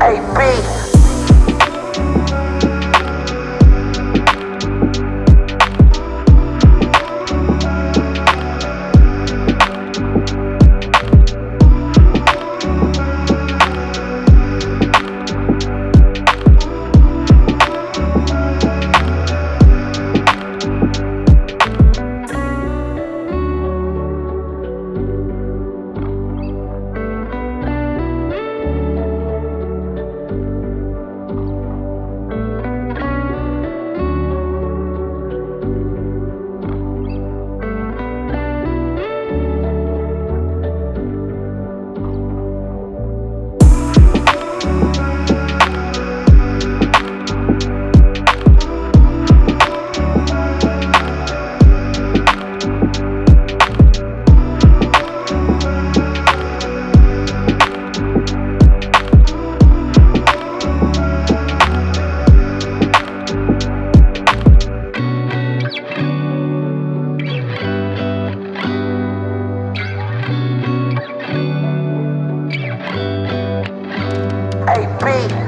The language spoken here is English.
AB. I pray